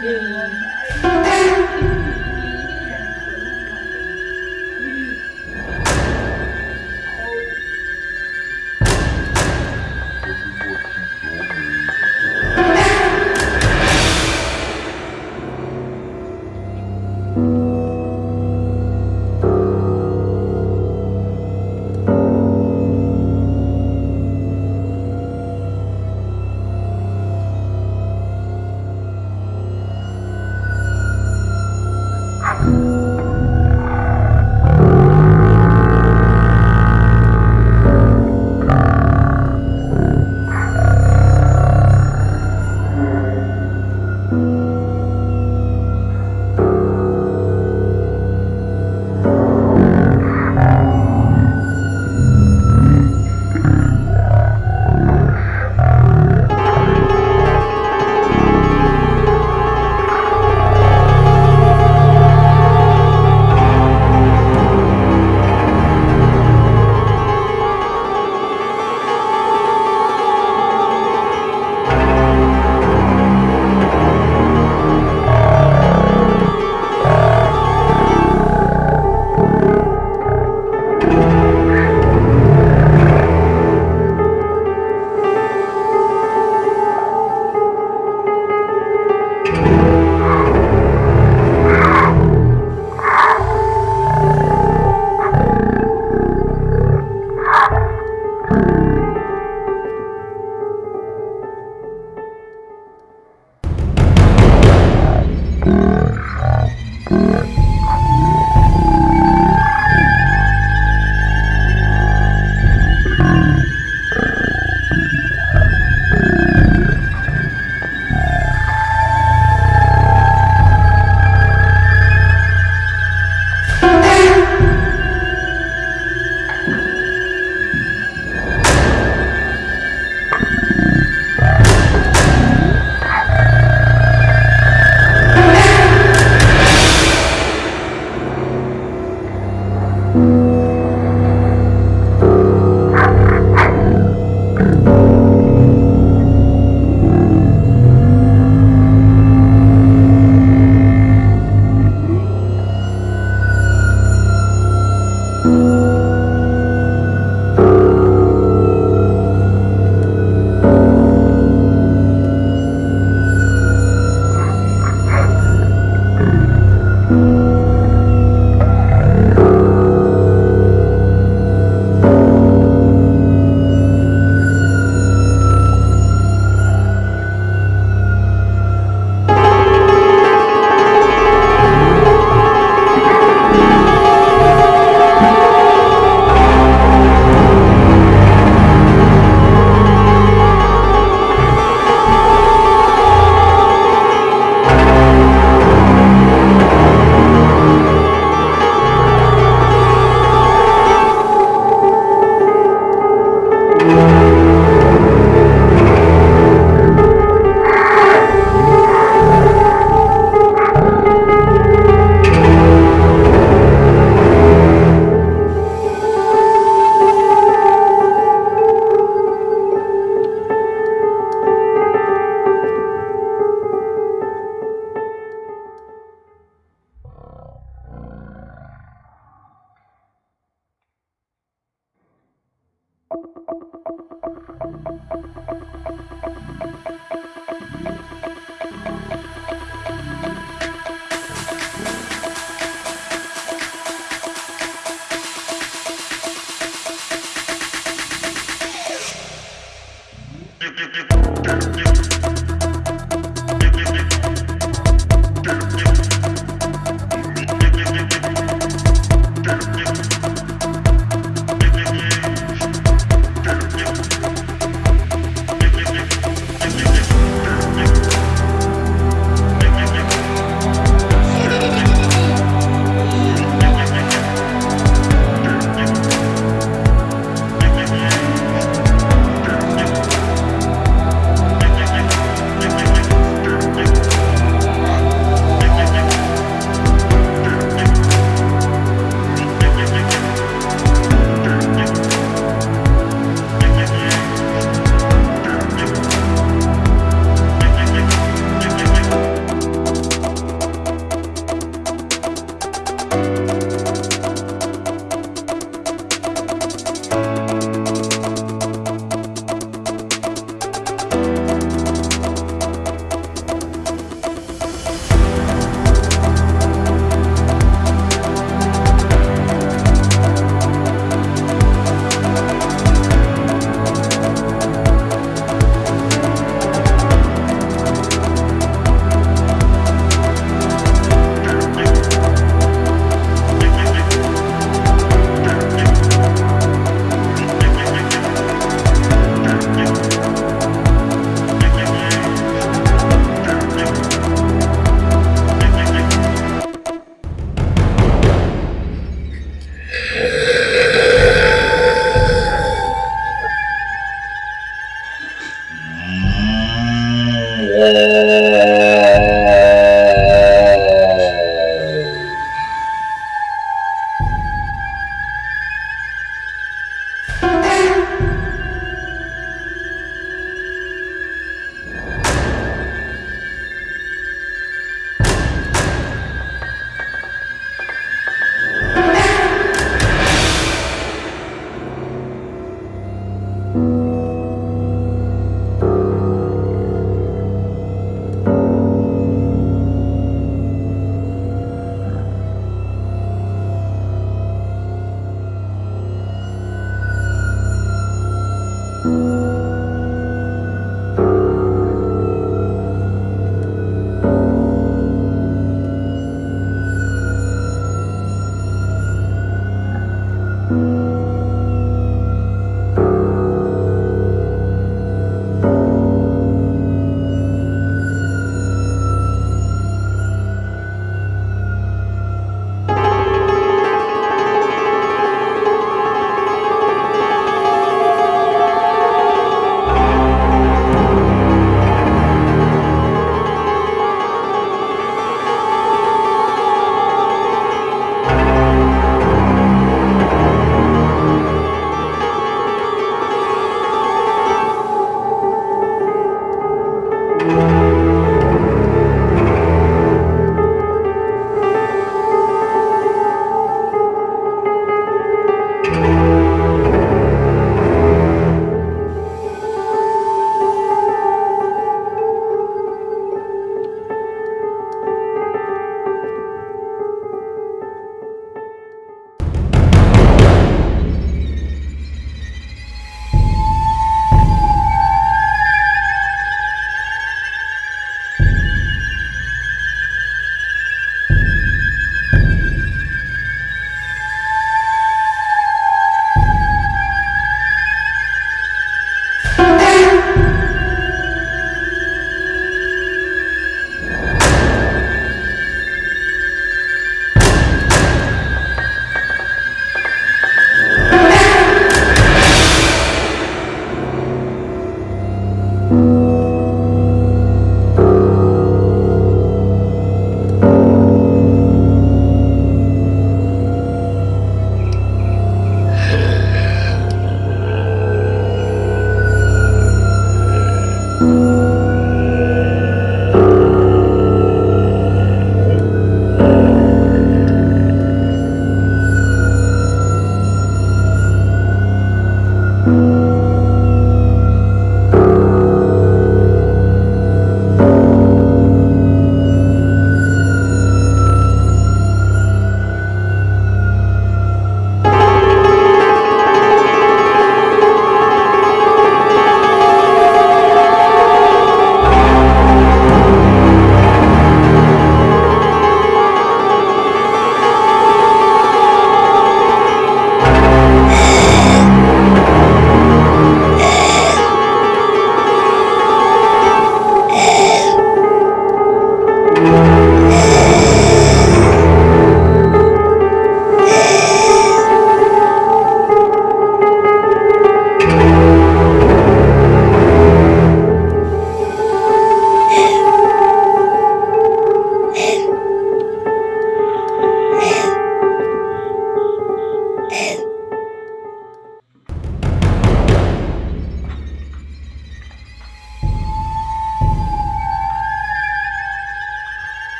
六六六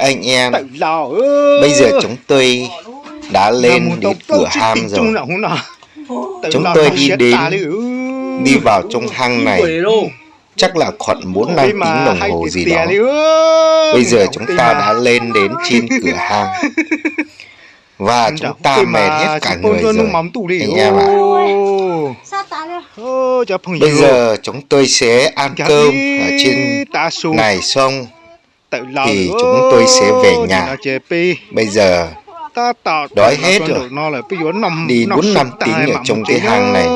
Anh em, bây giờ chúng tôi đã lên đến cửa hang rồi. Chúng tôi đi đến, đi vào trong hang này, chắc là khoảng 4 năm tiếng đồng hồ gì đó. Bây giờ chúng ta đã lên đến trên cửa hang. Và chúng ta mệt hết cả người rồi, anh em ạ. Bây giờ chúng tôi sẽ ăn cơm ở trên này xong thì chúng tôi sẽ về nhà. Bây giờ đói hết rồi. Đi 4 năm tiếng ở trong cái hang này.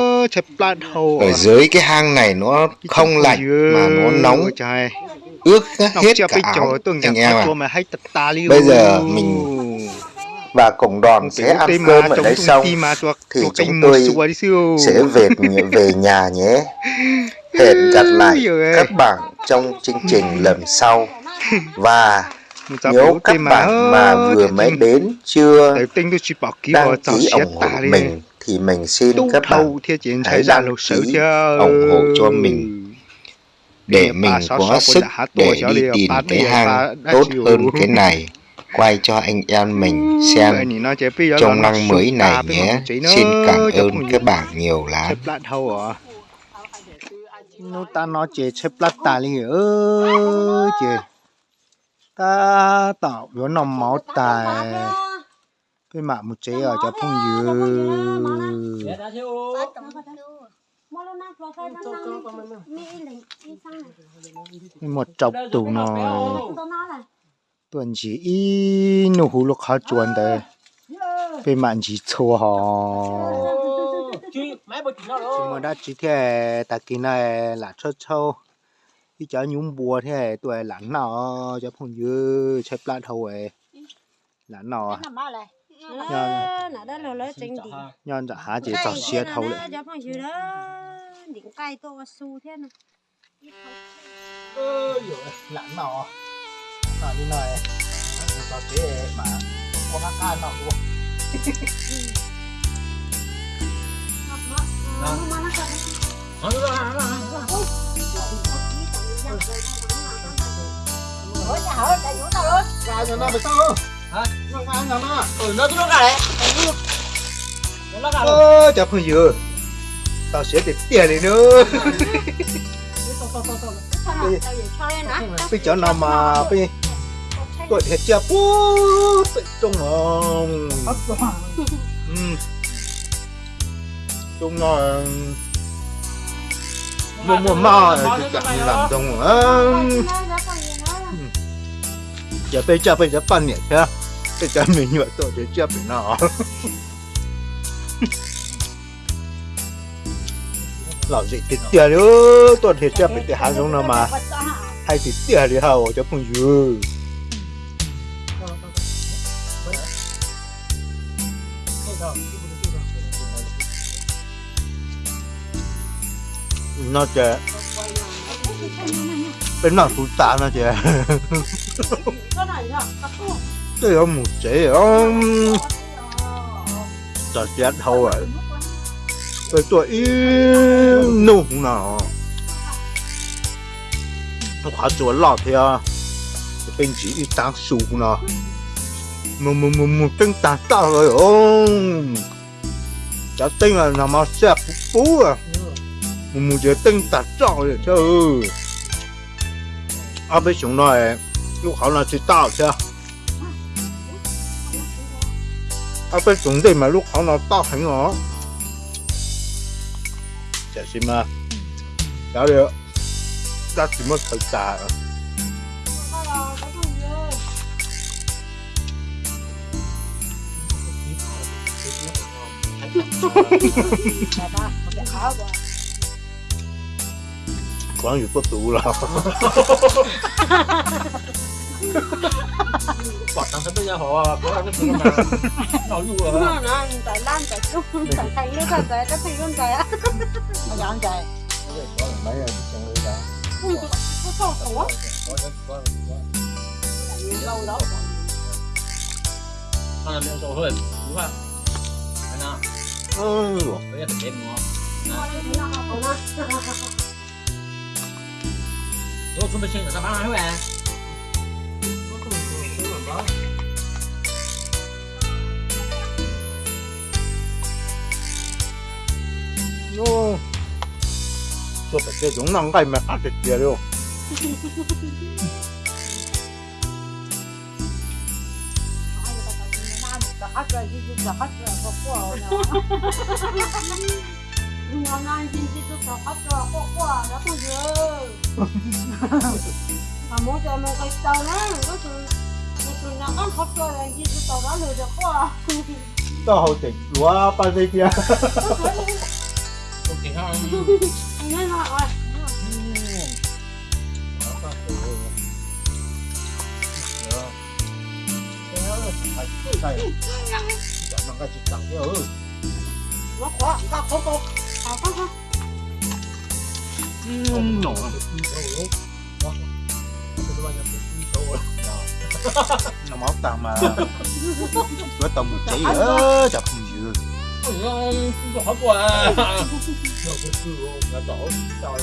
Ở dưới cái hang này nó không lạnh mà nó nóng ướt hết cả áo anh em ạ. Bây giờ mình và cộng đoàn sẽ ăn cơm ở đây xong thì chúng tôi sẽ về về nhà nhé. Hẹn gặp lại các bạn trong chương trình lần sau và nếu các bạn mà vừa mới đến chưa đăng ký ủng hộ mình thì mình xin các bạn hãy đăng ký ủng hộ cho mình. Để mình có sức để đi tìm cái hang tốt hơn cái này. Quay cho anh em mình xem trong năm mới này nhé. Xin cảm ơn các bạn nhiều lắm. nó ta nói chế chế plata li ơ chế ta tạo nó nằm máu tài. cái mạ một chế ở cho phong dư. một chọc tủ nó tuần chỉ y nụ hú lúc khó chuẩn đấy. Bên mạng chỉ chua họ chỉ mà đã chỉ thế ta kia này là cho cho đi chợ nhúng bùa thế tuổi lạnh nọ cho phong dư chép lại thầu ấy lạnh nọ. Nhân giả há chỉ cho xe thầu đấy những cây to su thế này. Ơi lạnh nọ. À như này? Cho xe mà có các can nọ luôn Ủa, nhà hỏi đại vũ tao luôn. Gà nhà nó phải sao? Hả? Nó ăn nhà nó. Ừ, nó nó gà đấy. Nó gà rồi. Ơ, chả phải. Tao sẽ để tiền này nữa. Bây giờ nào mà bây tôi thiệt chưa bố tự trung ngon Ừ. Trung ngon một mùa mò cái cảm làm đồng á giờ bây giờ bây giờ phân nhỉ chưa? Bây giờ mình nhựa tổ để chưa bị nó. Lão gì thì tiền nữa tổ thì chưa bị tiền hàng giống nào mà. Hay thì tiền thì hao cho phong dư nó chè bên nào phụ tạ nó chè đây là một chế ông giờ chết thôi rồi. Tôi tôi tuổi nụ nào nó khá lọ lọt à. Bên chỉ đi tăng su nào mà mà mà mà tên tăng tạo rồi ông. Cháu tên là nằm mà xe phú à mà mà chỉ tên tăng tạo rồi chứ à bây chúng nói lúc họ là chỉ tạo chứ à bây chúng đây mà lúc họ là tạo hành nó chả xin mà cháu được ta chỉ mất thời tà quán gì có tủ là Quả sắp bây giờ họ có ăn cái mà nó dù rồi. nó nó tại lan tại chung tại thành nó tại tại cái thành luôn tại á Nó dán chạy. mấy người chẳng lấy ra nó to quá lâu đó Nó là miệng sổ hơn. Đúng không? Nào? ừ Bây giờ phải đếm nó. Rồi, chúng ta chơi là ta bán ai vậy? nó cho phải cái giống năng cái mà ăn được kia đâu Hát rồi đi giúp hát rồi có qua nữa. Ngon ăn đi giúp hát rồi có qua đó không được. Mà muốn cho một cái tàu nữa, nó từ nó từ nhà ăn hát rồi là đi giúp tàu đó lừa được qua. tao hậu tỉnh lúa ba dây kia không chỉ hai Nghe nói rồi. nó cái chỉ tặng cái ừ Nó khó, nó khó khó. Khó khó 음, 너. nó móc tao mà. Với tao một tí nữa chập dừa ngon giỏi quá rồi cái cưa đã đổ trời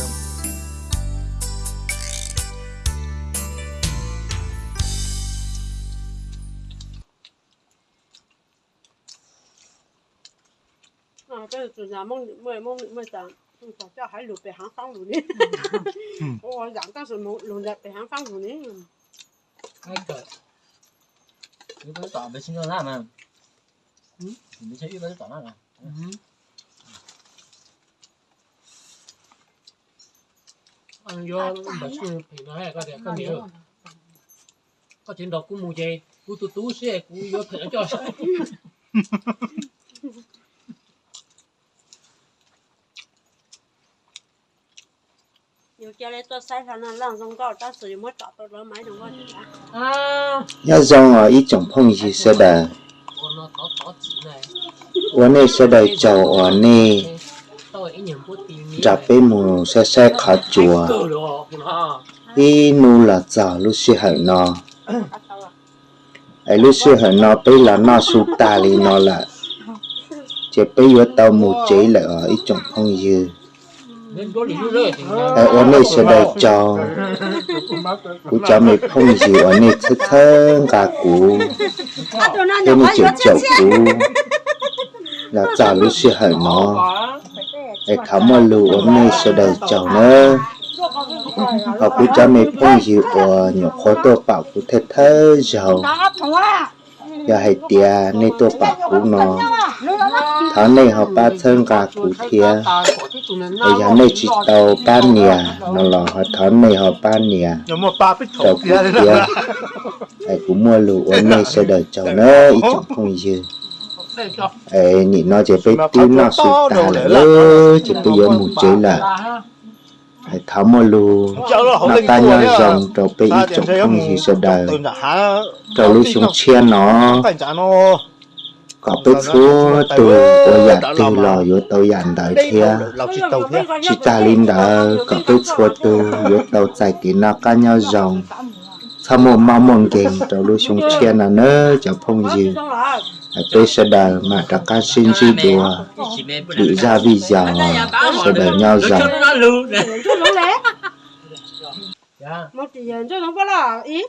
À, cái là từ giá mông đến 10, mông đến 18. 嗯，反正还留北航方路呢。嗯。我养当时弄弄在北航方路呢。那个，你不是找北青州站吗？嗯。你们去日本找那个。嗯。ăn vô mà chưa thì nói là có thể có nhiều có chuyện đọc của mùa dây của tôi tú xe của vô thể cho 要让我一种碰一些的，我那些的叫我呢，咋被母晒晒卡住啊？一努了咋路是很呢？哎，路是很呢，被了那树大里呢了，就被我到母贼了，一种碰一。Ờ, ở ổn này sẽ đầy cho. Cụ cho mày không gì ổn này thức thân cả cụ thế mình chịu chậu cụ là trả lúc sẽ hở mò để khám mà lù ổn này sẽ đầy cho nữa và cụ cho mày không gì ổn nhiều khó tổ bảo cụ thật thơ giàu giờ hay tia nên tô bảo của nó tháng này họ ba thân cả của thia ở giờ này chỉ tàu ba nìa nó là họ tháng này họ ba nìa. Tàu đấy thia ai cũng mua lụ ở này sẽ đợi cháu nó ít chẳng phong dịu ấy nhị nó chỉ phải tin nó ta là ơ chỉ bây giờ một chế là thắm mua lụ cháu nó không nó ta nhau à dòng trâu phong dịu sẽ đợi tôi đã há. Trâu lúc xuống chia nó. nó có biết chúa từ ô dạ từ lò vô tàu dàn đời kia chỉ ta linh đã có biết chúa từ vô tàu chạy kỹ nó cá nhau dòng. Sao một mau mong kèn trâu lúc xuống chia là nơ cho phong dịu sẽ đời mà đã cá xin di đùa bị ra vì giàu sẽ nhau nè Chú lũ lẽ. dạ Một chỉ giờ cho nó có là ý.